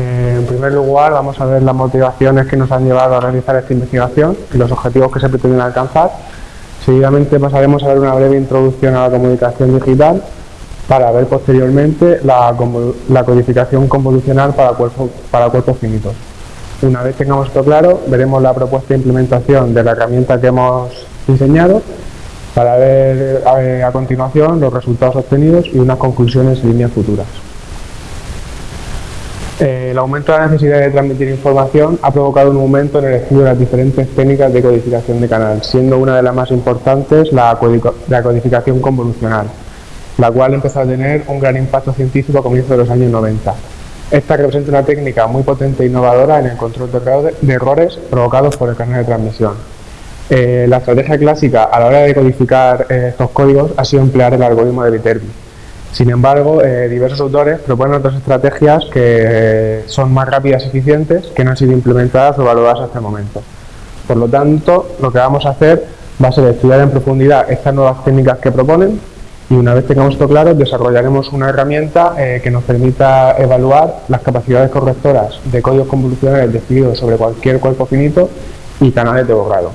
Eh, en primer lugar, vamos a ver las motivaciones que nos han llevado a realizar esta investigación y los objetivos que se pretenden alcanzar. Seguidamente pasaremos a ver una breve introducción a la comunicación digital para ver posteriormente la, codificación convolucional para, para cuerpos finitos. Una vez tengamos esto claro, veremos la propuesta de implementación de la herramienta que hemos diseñado para ver eh, a, continuación los resultados obtenidos y unas conclusiones y líneas futuras. Eh, el aumento de la necesidad de transmitir información ha provocado un aumento en el estudio de las diferentes técnicas de codificación de canal, siendo una de las más importantes la, codificación convolucional, la cual empezó a tener un gran impacto científico a comienzos de los años 90. Esta representa una técnica muy potente e innovadora en el control de errores provocados por el canal de transmisión. Eh, la estrategia clásica a la hora de codificar eh, estos códigos ha sido emplear el algoritmo de Viterbi. Sin embargo, eh, diversos autores proponen otras estrategias que son más rápidas y eficientes que no han sido implementadas o evaluadas hasta el momento. Por lo tanto, lo que vamos a hacer va a ser estudiar en profundidad estas nuevas técnicas que proponen y una vez tengamos esto claro, desarrollaremos una herramienta que nos permita evaluar las capacidades correctoras de códigos convolucionales decididos sobre cualquier cuerpo finito y canales de borrado.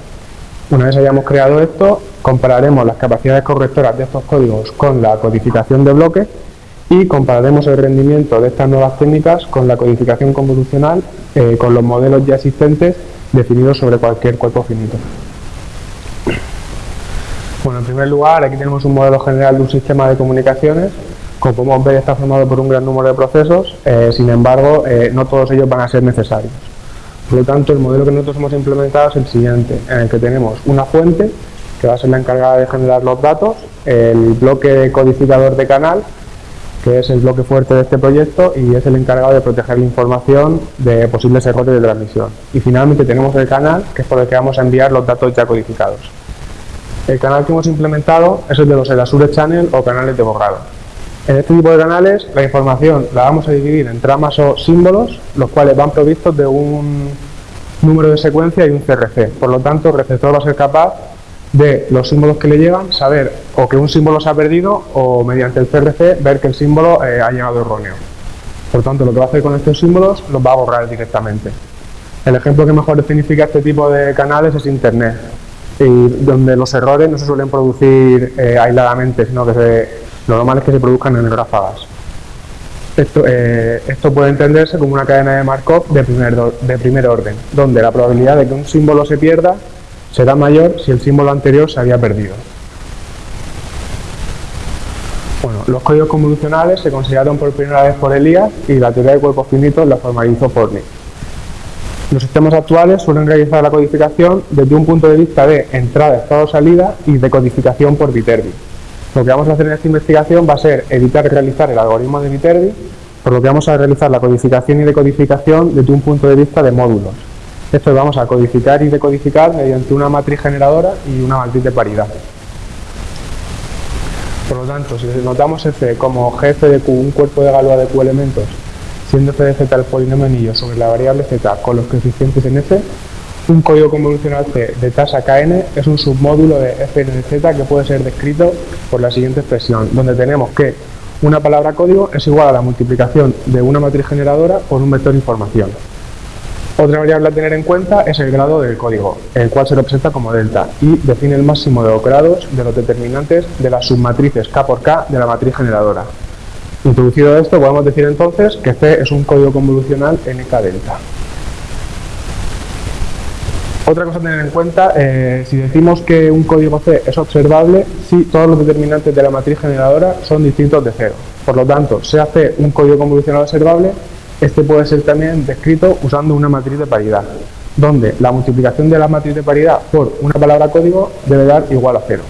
Una vez hayamos creado esto, compararemos las capacidades correctoras de estos códigos con la codificación de bloques y compararemos el rendimiento de estas nuevas técnicas con la codificación convolucional eh, con los modelos ya existentes definidos sobre cualquier cuerpo finito. Bueno, en primer lugar, aquí tenemos un modelo general de un sistema de comunicaciones. Como podemos ver, está formado por un gran número de procesos, eh, sin embargo, eh, no todos ellos van a ser necesarios. Por lo tanto, el modelo que nosotros hemos implementado es el siguiente, en el que tenemos una fuente, que va a ser la encargada de generar los datos, el bloque codificador de canal, que es el bloque fuerte de este proyecto y es el encargado de proteger la información de posibles errores de transmisión. Y finalmente tenemos el canal, que es por el que vamos a enviar los datos ya codificados. El canal que hemos implementado es el de los Elasure Channel o canales de borrado. En este tipo de canales la información la vamos a dividir en tramas o símbolos, los cuales van provistos de un número de secuencia y un CRC. Por lo tanto, el receptor va a ser capaz de los símbolos que le llegan, saber o que un símbolo se ha perdido o mediante el CRC ver que el símbolo eh, ha llegado erróneo. Por tanto, lo que va a hacer con estos símbolos los va a borrar directamente. El ejemplo que mejor significa este tipo de canales es Internet, donde los errores no se suelen producir eh, aisladamente, sino que se lo normal es que se produzcan en ráfagas. Esto, eh, esto puede entenderse como una cadena de Markov de primer, de primer orden, donde la probabilidad de que un símbolo se pierda será mayor si el símbolo anterior se había perdido. Bueno, los códigos convolucionales se consideraron por primera vez por Elías y la teoría de cuerpos finitos la formalizó Nick. Los sistemas actuales suelen realizar la codificación desde un punto de vista de entrada, estado, salida y de codificación por Viterbi. Lo que vamos a hacer en esta investigación va a ser editar y realizar el algoritmo de Viterbi, por lo que vamos a realizar la codificación y decodificación desde un punto de vista de módulos. Esto lo vamos a codificar y decodificar mediante una matriz generadora y una matriz de paridad. Por lo tanto, si notamos f como gf de q, un cuerpo de Galois de q elementos, siendo f de z el polinomio anillo sobre la variable z con los coeficientes en f, un código convolucional C de tasa kn es un submódulo de fnz que puede ser descrito por la siguiente expresión, donde tenemos que una palabra código es igual a la multiplicación de una matriz generadora por un vector información. Otra variable a tener en cuenta es el grado del código, el cual se representa como delta y define el máximo de los grados de los determinantes de las submatrices k por k de la matriz generadora. Introducido esto, podemos decir entonces que C es un código convolucional nk delta. Otra cosa a tener en cuenta, eh, si decimos que un código C es observable, si todos los determinantes de la matriz generadora son distintos de cero. Por lo tanto, sea C un código convolucional observable, este puede ser también descrito usando una matriz de paridad, donde la multiplicación de la matriz de paridad por una palabra código debe dar igual a cero.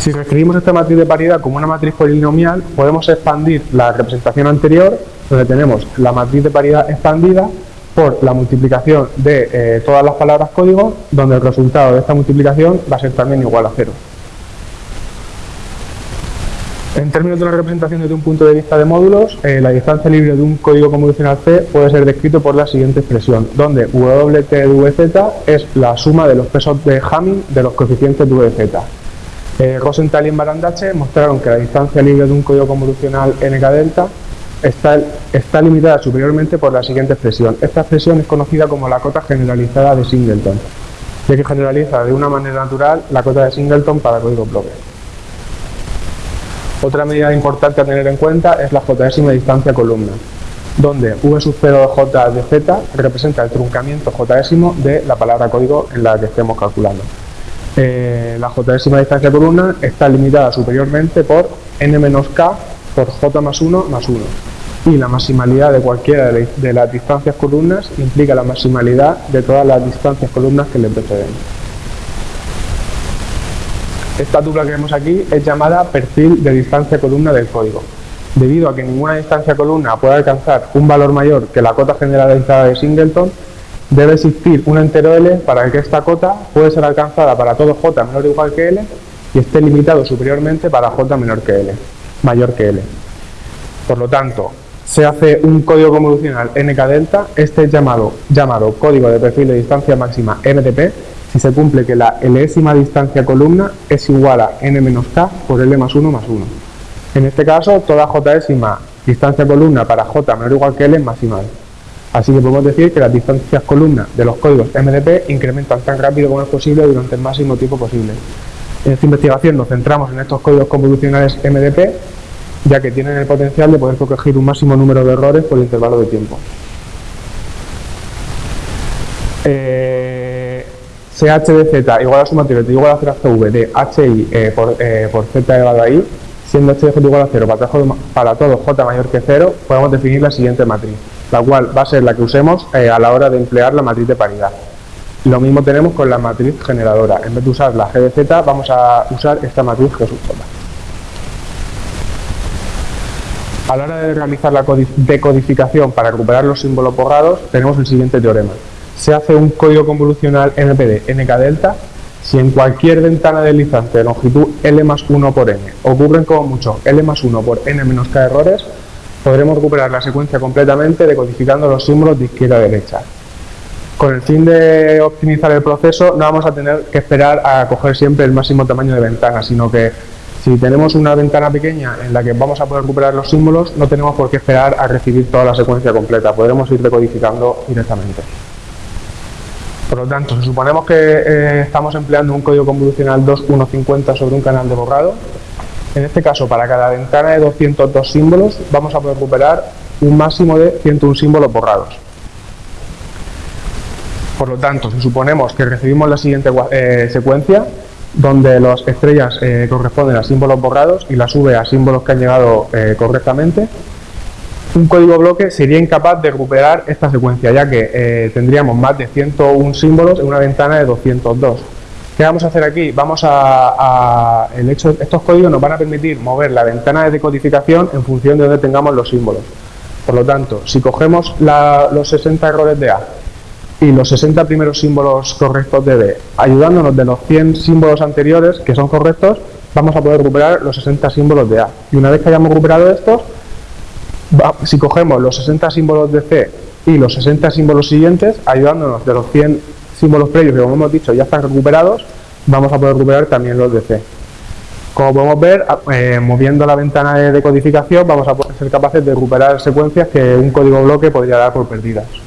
Si reescribimos esta matriz de paridad como una matriz polinomial, podemos expandir la representación anterior, donde tenemos la matriz de paridad expandida por la multiplicación de eh, todas las palabras código, donde el resultado de esta multiplicación va a ser también igual a cero. En términos de la representación desde un punto de vista de módulos, eh, la distancia libre de un código convolucional C puede ser descrito por la siguiente expresión, donde WT de VZ es la suma de los pesos de Hamming de los coeficientes de VZ. Eh, Rosenthal y Barandache mostraron que la distancia libre de un código convolucional NK delta está, limitada superiormente por la siguiente expresión. Esta expresión es conocida como la cota generalizada de Singleton, ya que generaliza de una manera natural la cota de Singleton para código bloque. Otra medida importante a tener en cuenta es la jésima distancia columna, donde v sub 0 de j de z representa el truncamiento jésimo de la palabra código en la que estemos calculando. Eh, la jésima distancia columna está limitada superiormente por n-k por j más 1 más 1 y la maximalidad de cualquiera de las distancias columnas implica la maximalidad de todas las distancias columnas que le preceden. Esta tupla que vemos aquí es llamada perfil de distancia columna del código. Debido a que ninguna distancia columna puede alcanzar un valor mayor que la cota generalizada de Singleton, debe existir un entero L para que esta cota pueda ser alcanzada para todo J menor o igual que L y esté limitado superiormente para J menor que L, mayor que L. Por lo tanto, se hace un código convolucional NK delta, este es llamado, llamado código de perfil de distancia máxima MDP, si se cumple que la Lésima distancia columna es igual a n menos k por L más 1 más 1. En este caso, toda jésima distancia columna para j menor o igual que L es maximal. Así que podemos decir que las distancias columna de los códigos MDP incrementan tan rápido como es posible durante el máximo tiempo posible. En esta investigación nos centramos en estos códigos convolucionales MDP, ya que tienen el potencial de poder corregir un máximo número de errores por intervalo de tiempo. Eh, CH de Z igual a suma igual a 0 CV de HI eh, por, eh, por Z elevado a I, siendo H de J igual a 0 para, para todo J mayor que 0, podemos definir la siguiente matriz la cual va a ser la que usemos eh, a la hora de emplear la matriz de paridad. Lo mismo tenemos con la matriz generadora. En vez de usar la G de Z, vamos a usar esta matriz G sub J. A la hora de realizar la decodificación para recuperar los símbolos borrados, tenemos el siguiente teorema. Se hace un código convolucional NPD NK delta si en cualquier ventana deslizante de longitud L más 1 por N ocurren como mucho L más 1 por N menos K errores, podremos recuperar la secuencia completamente decodificando los símbolos de izquierda a derecha. Con el fin de optimizar el proceso no vamos a tener que esperar a coger siempre el máximo tamaño de ventana, sino que si tenemos una ventana pequeña en la que vamos a poder recuperar los símbolos, no tenemos por qué esperar a recibir toda la secuencia completa, podremos ir decodificando directamente. Por lo tanto, si suponemos que eh, estamos empleando un código convolucional 2.1.50 sobre un canal de borrado, en este caso, para cada ventana de 202 símbolos, vamos a poder recuperar un máximo de 101 símbolos borrados. Por lo tanto, si suponemos que recibimos la siguiente eh, secuencia, donde las estrellas eh, corresponden a símbolos borrados y las V a símbolos que han llegado eh, correctamente, un código bloque sería incapaz de recuperar esta secuencia, ya que tendríamos más de 101 símbolos en una ventana de 202. ¿Qué vamos a hacer aquí? Vamos a, el hecho, estos códigos nos van a permitir mover la ventana de decodificación en función de donde tengamos los símbolos. Por lo tanto, si cogemos los 60 errores de A y los 60 primeros símbolos correctos de B, ayudándonos de los 100 símbolos anteriores que son correctos, vamos a poder recuperar los 60 símbolos de A. Y una vez que hayamos recuperado estos, si cogemos los 60 símbolos de C y los 60 símbolos siguientes, ayudándonos de los 100 símbolos previos que como hemos dicho ya están recuperados, vamos a poder recuperar también los de C. Como podemos ver, eh, moviendo la ventana de decodificación vamos a poder ser capaces de recuperar secuencias que un código bloque podría dar por perdidas.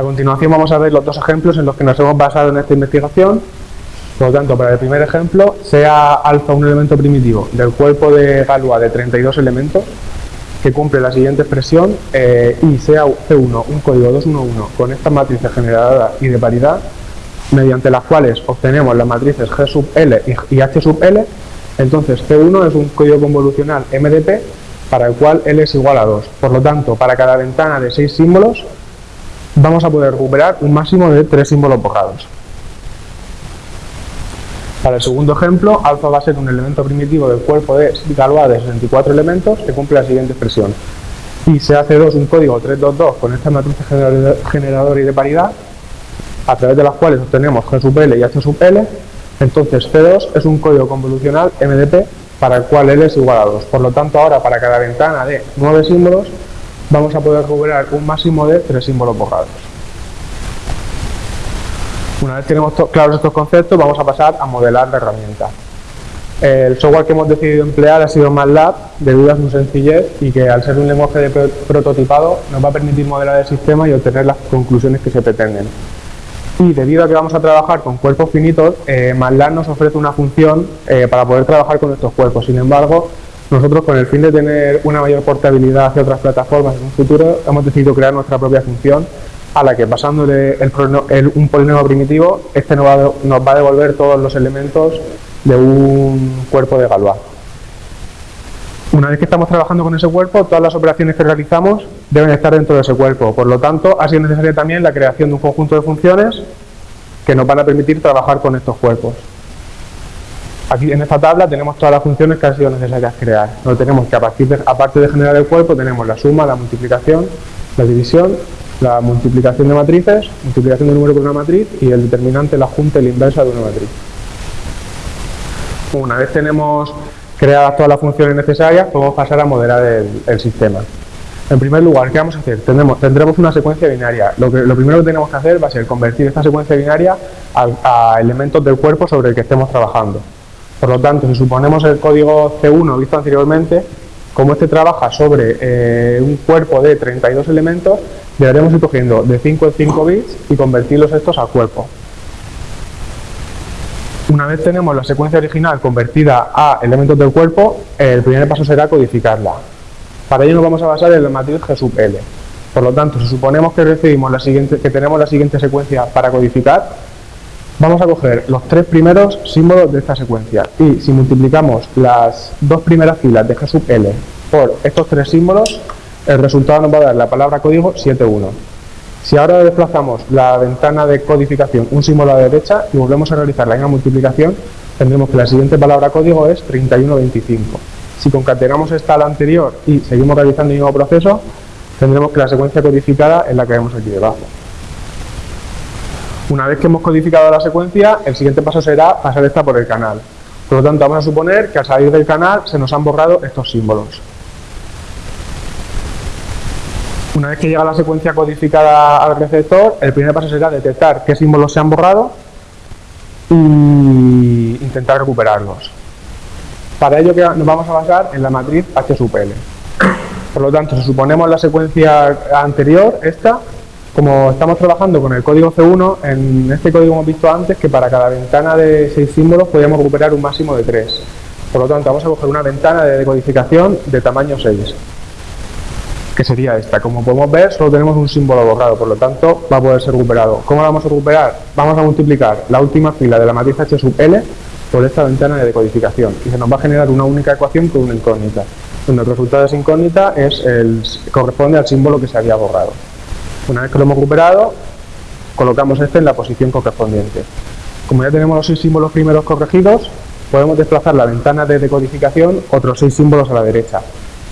A continuación vamos a ver los dos ejemplos en los que nos hemos basado en esta investigación. Por lo tanto, para el primer ejemplo, sea alfa un elemento primitivo del cuerpo de Galois de 32 elementos, que cumple la siguiente expresión eh, y sea C1 un código 211 con estas matrices generadas y de paridad, mediante las cuales obtenemos las matrices G sub L y H sub L, entonces C1 es un código convolucional MDP para el cual L es igual a 2. Por lo tanto, para cada ventana de 6 símbolos, vamos a poder recuperar un máximo de 3 símbolos borrados. Para el segundo ejemplo, alfa va a ser un elemento primitivo del cuerpo de Galois de 64 elementos que cumple la siguiente expresión. Y se hace 2 un código 322 con esta matriz generadora y de paridad, a través de las cuales obtenemos G sub L y H sub L, entonces C2 es un código convolucional MDP para el cual L es igual a 2. Por lo tanto, ahora para cada ventana de 9 símbolos vamos a poder recuperar un máximo de 3 símbolos borrados. Una vez tenemos claros estos conceptos, vamos a pasar a modelar la herramienta. El software que hemos decidido emplear ha sido MATLAB, debido a su sencillez y que al ser un lenguaje de prototipado nos va a permitir modelar el sistema y obtener las conclusiones que se pretenden. Y debido a que vamos a trabajar con cuerpos finitos, eh, MATLAB nos ofrece una función eh, para poder trabajar con estos cuerpos. Sin embargo, nosotros con el fin de tener una mayor portabilidad hacia otras plataformas en un futuro, hemos decidido crear nuestra propia función a la que pasándole un polinomio primitivo, este nos va, a devolver todos los elementos de un cuerpo de Galois. Una vez que estamos trabajando con ese cuerpo, todas las operaciones que realizamos deben estar dentro de ese cuerpo. Por lo tanto, ha sido necesaria también la creación de un conjunto de funciones que nos van a permitir trabajar con estos cuerpos. Aquí en esta tabla tenemos todas las funciones que han sido necesarias crear. No tenemos que a partir de, aparte de generar el cuerpo, tenemos la suma, la multiplicación, la división, la multiplicación de matrices, multiplicación de número con una matriz y el determinante, la junta y la inversa de una matriz. Una vez tenemos creadas todas las funciones necesarias, podemos pasar a modelar el, sistema. En primer lugar, ¿qué vamos a hacer? Tendremos, una secuencia binaria. Lo primero que tenemos que hacer va a ser convertir esta secuencia binaria a elementos del cuerpo sobre el que estemos trabajando. Por lo tanto, si suponemos el código C1 visto anteriormente, como este trabaja sobre eh, un cuerpo de 32 elementos, deberemos ir cogiendo de 5 en 5 bits y convertirlos estos a cuerpo. Una vez tenemos la secuencia original convertida a elementos del cuerpo, el primer paso será codificarla. Para ello nos vamos a basar en la matriz G sub L. Por lo tanto, si suponemos que recibimos la siguiente, que tenemos la siguiente secuencia para codificar, Vamos a coger los tres primeros símbolos de esta secuencia y si multiplicamos las dos primeras filas de G sub L por estos tres símbolos, el resultado nos va a dar la palabra código 71. Si ahora desplazamos la ventana de codificación un símbolo a la derecha y volvemos a realizar la misma multiplicación, tendremos que la siguiente palabra código es 3125. Si concatenamos esta a la anterior y seguimos realizando el mismo proceso, tendremos que la secuencia codificada es la que vemos aquí debajo. Una vez que hemos codificado la secuencia, el siguiente paso será pasar esta por el canal. Por lo tanto, vamos a suponer que al salir del canal se nos han borrado estos símbolos. Una vez que llega la secuencia codificada al receptor, el primer paso será detectar qué símbolos se han borrado y intentar recuperarlos. Para ello nos vamos a basar en la matriz H. Por lo tanto, si suponemos la secuencia anterior, esta, como estamos trabajando con el código C1, en este código hemos visto antes que para cada ventana de 6 símbolos podíamos recuperar un máximo de 3. Por lo tanto, vamos a coger una ventana de decodificación de tamaño 6, que sería esta. Como podemos ver, solo tenemos un símbolo borrado, por lo tanto, va a poder ser recuperado. ¿Cómo lo vamos a recuperar? Vamos a multiplicar la última fila de la matriz H sub L por esta ventana de decodificación y se nos va a generar una única ecuación con una incógnita, donde el resultado de esa incógnita es el, corresponde al símbolo que se había borrado. Una vez que lo hemos recuperado, colocamos este en la posición correspondiente. Como ya tenemos los seis símbolos primeros corregidos, podemos desplazar la ventana de decodificación otros seis símbolos a la derecha,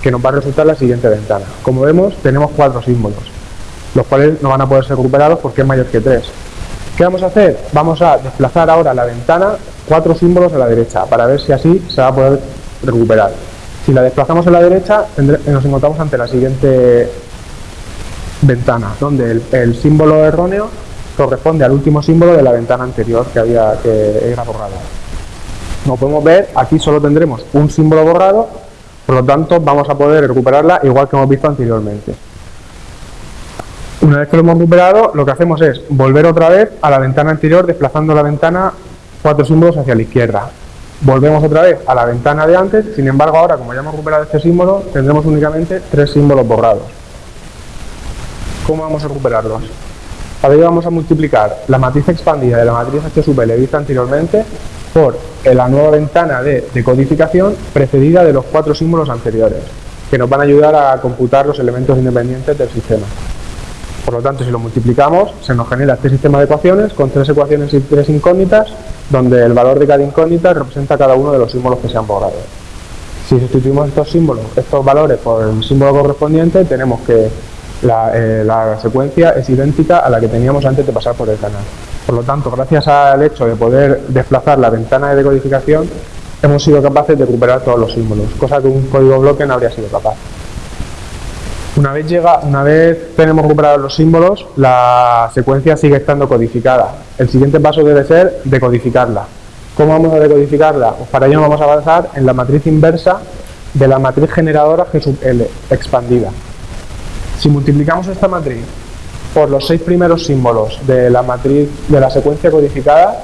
que nos va a resultar la siguiente ventana. Como vemos, tenemos cuatro símbolos, los cuales no van a poder ser recuperados porque es mayor que tres. ¿Qué vamos a hacer? Vamos a desplazar ahora la ventana cuatro símbolos a la derecha, para ver si así se va a poder recuperar. Si la desplazamos a la derecha, nos encontramos ante la siguiente ventana, donde el, símbolo erróneo corresponde al último símbolo de la ventana anterior que había que era borrada. Como podemos ver, aquí solo tendremos un símbolo borrado, por lo tanto vamos a poder recuperarla igual que hemos visto anteriormente. Una vez que lo hemos recuperado, lo que hacemos es volver otra vez a la ventana anterior, desplazando la ventana cuatro símbolos hacia la izquierda. Volvemos otra vez a la ventana de antes, sin embargo ahora como ya hemos recuperado este símbolo, tendremos únicamente tres símbolos borrados. ¿Cómo vamos a recuperarlos? Para ello vamos a multiplicar la matriz expandida de la matriz H sub vista anteriormente por la nueva ventana de decodificación precedida de los cuatro símbolos anteriores, que nos van a ayudar a computar los elementos independientes del sistema. Por lo tanto, si lo multiplicamos, se nos genera este sistema de ecuaciones con tres ecuaciones y tres incógnitas, donde el valor de cada incógnita representa cada uno de los símbolos que se han borrado. Si sustituimos estos símbolos, estos valores por el símbolo correspondiente, tenemos que eh, la, secuencia es idéntica a la que teníamos antes de pasar por el canal. Por lo tanto, gracias al hecho de poder desplazar la ventana de decodificación, hemos sido capaces de recuperar todos los símbolos, cosa que un código bloque no habría sido capaz. Una vez, llega, una vez tenemos recuperados los símbolos, la secuencia sigue estando codificada. El siguiente paso debe ser decodificarla. ¿Cómo vamos a decodificarla? Pues para ello vamos a basar en la matriz inversa de la matriz generadora G sub L expandida. Si multiplicamos esta matriz por los seis primeros símbolos de la matriz de la secuencia codificada,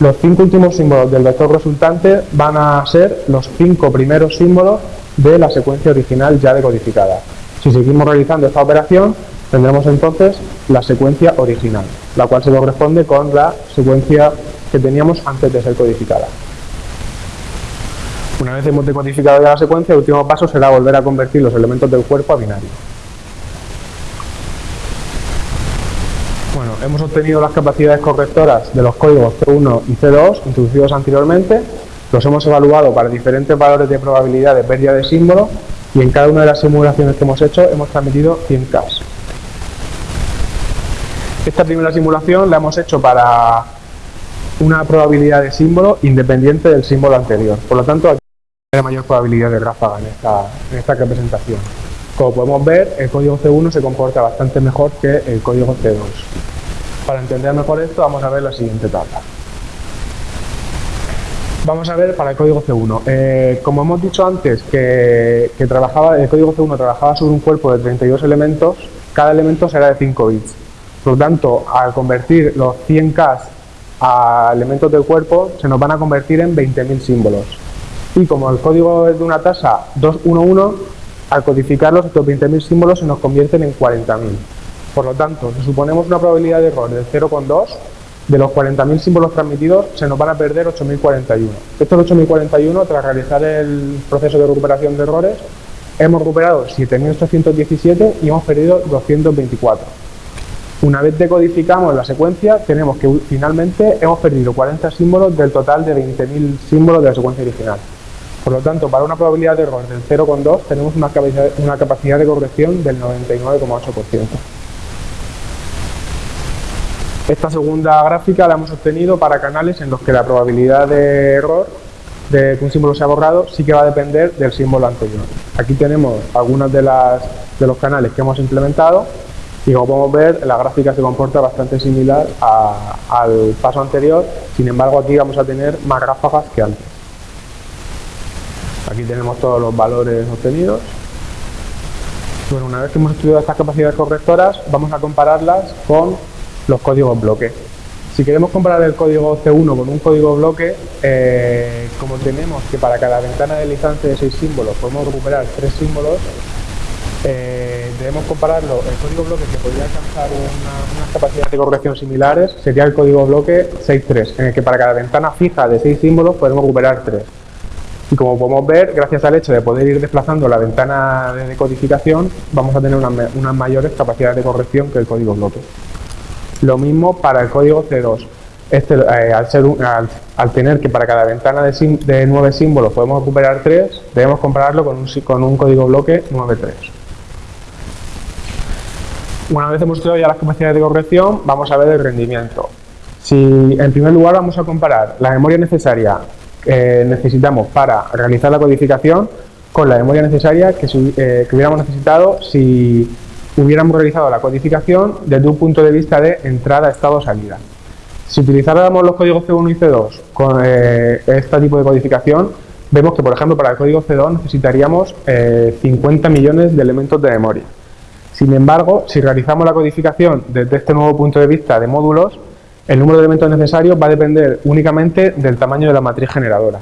los cinco últimos símbolos del vector resultante van a ser los cinco primeros símbolos de la secuencia original ya decodificada. Si seguimos realizando esta operación, tendremos entonces la secuencia original, la cual se corresponde con la secuencia que teníamos antes de ser codificada. Una vez hemos decodificado ya la secuencia, el último paso será volver a convertir los elementos del cuerpo a binario. Bueno, hemos obtenido las capacidades correctoras de los códigos C1 y C2 introducidos anteriormente, los hemos evaluado para diferentes valores de probabilidad de pérdida de símbolo y en cada una de las simulaciones que hemos hecho hemos transmitido 100 K. Esta primera simulación la hemos hecho para una probabilidad de símbolo independiente del símbolo anterior. Por lo tanto, aquí hay mayor probabilidad de ráfaga en esta representación. Como podemos ver, el código C1 se comporta bastante mejor que el código C2. Para entender mejor esto, vamos a ver la siguiente tabla. Vamos a ver para el código C1. Eh, como hemos dicho antes que, trabajaba, el código C1 trabajaba sobre un cuerpo de 32 elementos, cada elemento será de 5 bits. Por lo tanto, al convertir los 100K a elementos del cuerpo, se nos van a convertir en 20.000 símbolos. Y como el código es de una tasa 211, al codificarlos estos 20.000 símbolos se nos convierten en 40.000. Por lo tanto, si suponemos una probabilidad de error de 0,2, de los 40.000 símbolos transmitidos se nos van a perder 8.041. Estos 8.041, tras realizar el proceso de recuperación de errores, hemos recuperado 7.817 y hemos perdido 224. Una vez decodificamos la secuencia, tenemos que finalmente hemos perdido 40 símbolos del total de 20.000 símbolos de la secuencia original. Por lo tanto, para una probabilidad de error del 0,2 tenemos una capacidad, una capacidad de corrección del 99,8%. Esta segunda gráfica la hemos obtenido para canales en los que la probabilidad de error de que un símbolo sea borrado sí que va a depender del símbolo anterior. Aquí tenemos algunos de, de los canales que hemos implementado y como podemos ver la gráfica se comporta bastante similar al paso anterior, sin embargo aquí vamos a tener más ráfagas que antes. Aquí tenemos todos los valores obtenidos. Bueno, una vez que hemos estudiado estas capacidades correctoras, vamos a compararlas con los códigos bloque. Si queremos comparar el código C1 con un código bloque, eh, como tenemos que para cada ventana de licencia de 6 símbolos podemos recuperar 3 símbolos, eh, debemos compararlo, el código bloque que podría alcanzar una, unas capacidades de corrección similares sería el código bloque 6.3, en el que para cada ventana fija de 6 símbolos podemos recuperar 3. Y como podemos ver, gracias al hecho de poder ir desplazando la ventana de decodificación, vamos a tener unas mayores capacidades de corrección que el código bloque. Lo mismo para el código C2. Este, eh, al, tener que para cada ventana de, de 9 símbolos podemos recuperar 3, debemos compararlo con un, código bloque 9.3. Una vez hemos estudiado ya las capacidades de corrección, vamos a ver el rendimiento. Si en primer lugar vamos a comparar la memoria necesaria que necesitamos para realizar la codificación con la memoria necesaria que, eh, que hubiéramos necesitado si hubiéramos realizado la codificación desde un punto de vista de entrada, estado, salida. Si utilizáramos los códigos C1 y C2 con eh, este tipo de codificación, vemos que, por ejemplo, para el código C2 necesitaríamos 50 eh, millones de elementos de memoria. Sin embargo, si realizamos la codificación desde este nuevo punto de vista de módulos, el número de elementos necesarios va a depender únicamente del tamaño de la matriz generadora.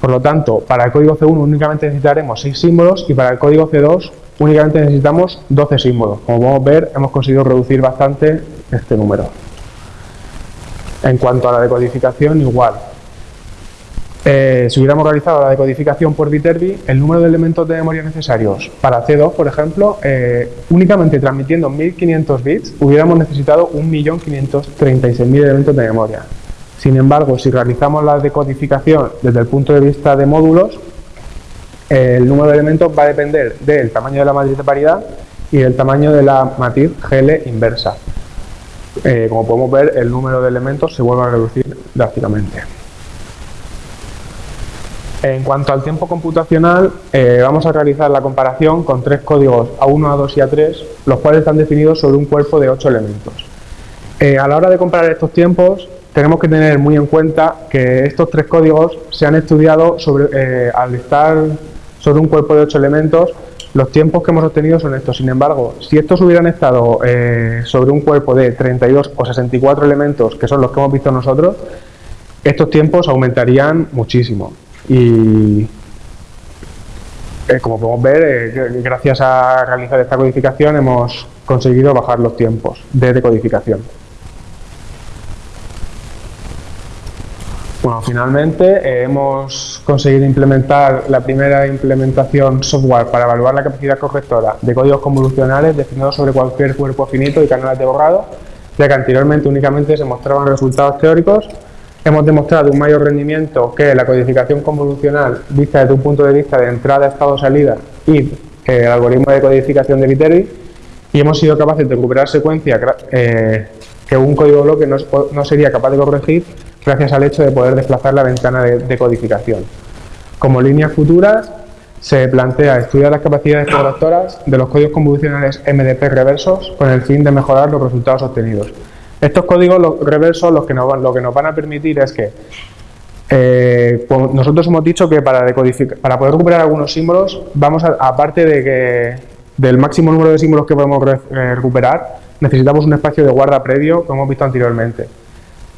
Por lo tanto, para el código C1 únicamente necesitaremos 6 símbolos y para el código C2 únicamente necesitamos 12 símbolos. Como podemos ver, hemos conseguido reducir bastante este número. En cuanto a la decodificación, igual. Eh, si hubiéramos realizado la decodificación por Viterbi, el número de elementos de memoria necesarios para C2, por ejemplo, eh, únicamente transmitiendo 1500 bits, hubiéramos necesitado 1.536.000 elementos de memoria. Sin embargo, si realizamos la decodificación desde el punto de vista de módulos, el número de elementos va a depender del tamaño de la matriz de paridad y del tamaño de la matriz GL inversa. Eh, como podemos ver, el número de elementos se vuelve a reducir drásticamente. En cuanto al tiempo computacional, eh, vamos a realizar la comparación con tres códigos A1, A2 y A3, los cuales están definidos sobre un cuerpo de 8 elementos. Eh, a la hora de comparar estos tiempos, tenemos que tener muy en cuenta que estos tres códigos se han estudiado sobre, al estar sobre un cuerpo de ocho elementos, los tiempos que hemos obtenido son estos. Sin embargo, si estos hubieran estado eh, sobre un cuerpo de 32 o 64 elementos, que son los que hemos visto nosotros, estos tiempos aumentarían muchísimo. Y eh, como podemos ver, gracias a realizar esta codificación hemos conseguido bajar los tiempos de decodificación. Bueno, finalmente eh, hemos conseguido implementar la primera implementación software para evaluar la capacidad correctora de códigos convolucionales definidos sobre cualquier cuerpo finito y canales de borrado, ya que anteriormente únicamente se mostraban resultados teóricos. Hemos demostrado un mayor rendimiento que la codificación convolucional vista desde un punto de vista de entrada, estado, salida y el algoritmo de codificación de Viterbi y hemos sido capaces de recuperar secuencias eh, que un código bloque no sería capaz de corregir gracias al hecho de poder desplazar la ventana de, codificación. Como líneas futuras, se plantea estudiar las capacidades correctoras de los códigos convolucionales MDP reversos con el fin de mejorar los resultados obtenidos. Estos códigos reversos lo que nos, lo que nos van a permitir es que eh, nosotros hemos dicho que para, poder recuperar algunos símbolos, vamos a, aparte de del máximo número de símbolos que podemos eh, recuperar, necesitamos un espacio de guarda previo, como hemos visto anteriormente.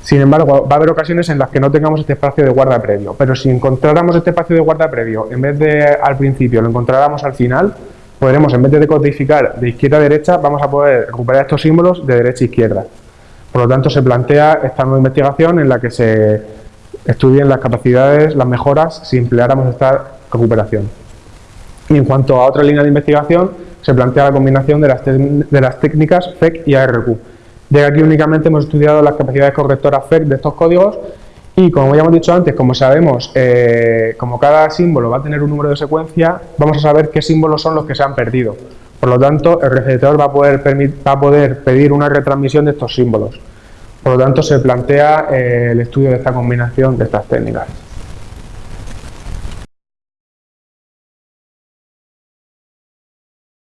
Sin embargo, va a haber ocasiones en las que no tengamos este espacio de guarda previo, pero si encontráramos este espacio de guarda previo, en vez de al principio, lo encontráramos al final, podremos, en vez de decodificar de izquierda a derecha, vamos a poder recuperar estos símbolos de derecha a izquierda. Por lo tanto, se plantea esta nueva investigación en la que se estudien las capacidades, las mejoras, si empleáramos esta recuperación. Y en cuanto a otra línea de investigación, se plantea la combinación de las, de las técnicas FEC y ARQ de aquí únicamente hemos estudiado las capacidades correctoras FEC de estos códigos y como ya hemos dicho antes, como sabemos, eh, como cada símbolo va a tener un número de secuencia, vamos a saber qué símbolos son los que se han perdido. Por lo tanto, el receptor va a poder, va a poder pedir una retransmisión de estos símbolos. Por lo tanto, se plantea eh, el estudio de esta combinación de estas técnicas.